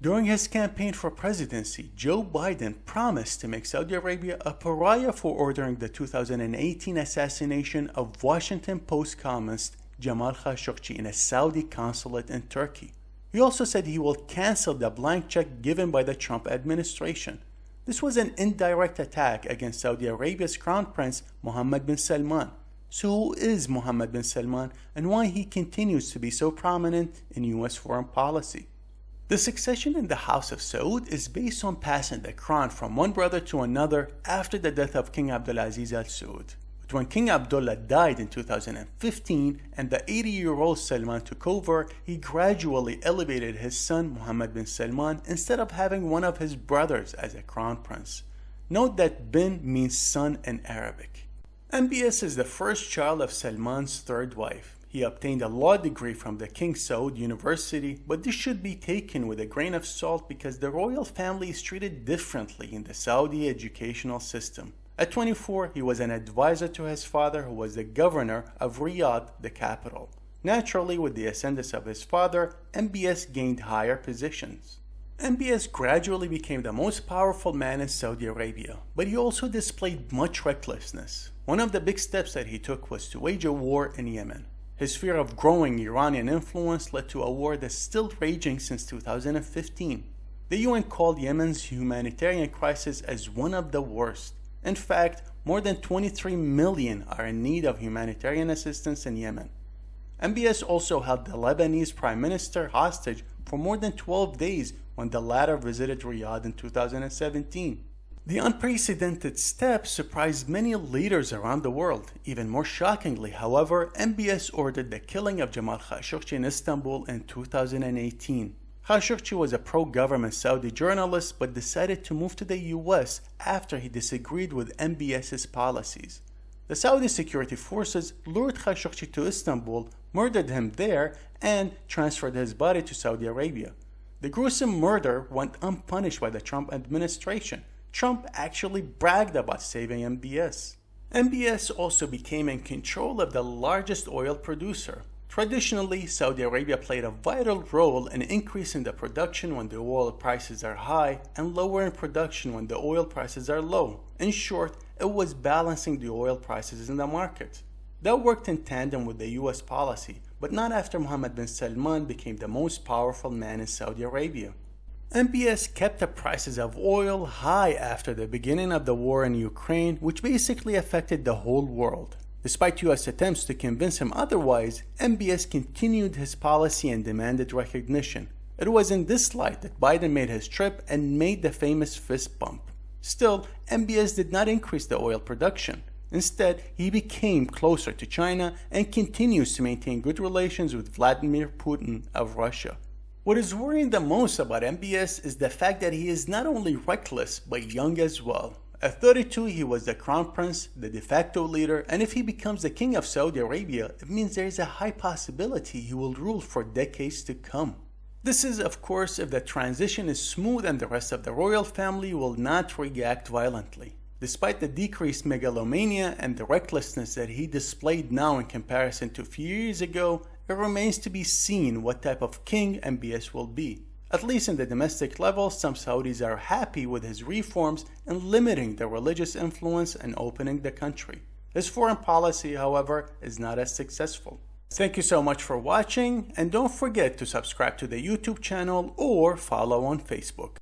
During his campaign for presidency, Joe Biden promised to make Saudi Arabia a pariah for ordering the 2018 assassination of Washington Post columnist Jamal Khashoggi in a Saudi consulate in Turkey. He also said he will cancel the blank check given by the Trump administration. This was an indirect attack against Saudi Arabia's crown prince Mohammed bin Salman. So who is Mohammed bin Salman and why he continues to be so prominent in US foreign policy? The succession in the House of Saud is based on passing the crown from one brother to another after the death of King Abdulaziz Al Saud. But when King Abdullah died in 2015 and the 80-year-old Salman took over, he gradually elevated his son Mohammed bin Salman instead of having one of his brothers as a crown prince. Note that bin means son in Arabic. MBS is the first child of Salman's third wife. He obtained a law degree from the King Saud University, but this should be taken with a grain of salt because the royal family is treated differently in the Saudi educational system. At 24, he was an advisor to his father who was the governor of Riyadh, the capital. Naturally, with the ascendance of his father, MBS gained higher positions. MBS gradually became the most powerful man in Saudi Arabia, but he also displayed much recklessness. One of the big steps that he took was to wage a war in Yemen. His fear of growing Iranian influence led to a war that's still raging since 2015. The UN called Yemen's humanitarian crisis as one of the worst. In fact, more than 23 million are in need of humanitarian assistance in Yemen. MBS also held the Lebanese prime minister hostage for more than 12 days when the latter visited Riyadh in 2017. The unprecedented step surprised many leaders around the world. Even more shockingly, however, MBS ordered the killing of Jamal Khashoggi in Istanbul in 2018. Khashoggi was a pro-government Saudi journalist but decided to move to the US after he disagreed with MBS's policies. The Saudi security forces lured Khashoggi to Istanbul, murdered him there, and transferred his body to Saudi Arabia. The gruesome murder went unpunished by the Trump administration, Trump actually bragged about saving MBS. MBS also became in control of the largest oil producer. Traditionally, Saudi Arabia played a vital role in increasing the production when the oil prices are high and lowering production when the oil prices are low. In short, it was balancing the oil prices in the market. That worked in tandem with the US policy, but not after Mohammed bin Salman became the most powerful man in Saudi Arabia. MBS kept the prices of oil high after the beginning of the war in Ukraine, which basically affected the whole world. Despite US attempts to convince him otherwise, MBS continued his policy and demanded recognition. It was in this light that Biden made his trip and made the famous fist bump. Still, MBS did not increase the oil production. Instead, he became closer to China and continues to maintain good relations with Vladimir Putin of Russia. What is worrying the most about MBS is the fact that he is not only reckless, but young as well. At 32, he was the crown prince, the de facto leader, and if he becomes the king of Saudi Arabia, it means there is a high possibility he will rule for decades to come. This is, of course, if the transition is smooth and the rest of the royal family will not react violently. Despite the decreased megalomania and the recklessness that he displayed now in comparison to a few years ago, it remains to be seen what type of king MBS will be. At least in the domestic level, some Saudis are happy with his reforms in limiting the religious influence and opening the country. His foreign policy, however, is not as successful. Thank you so much for watching and don't forget to subscribe to the YouTube channel or follow on Facebook.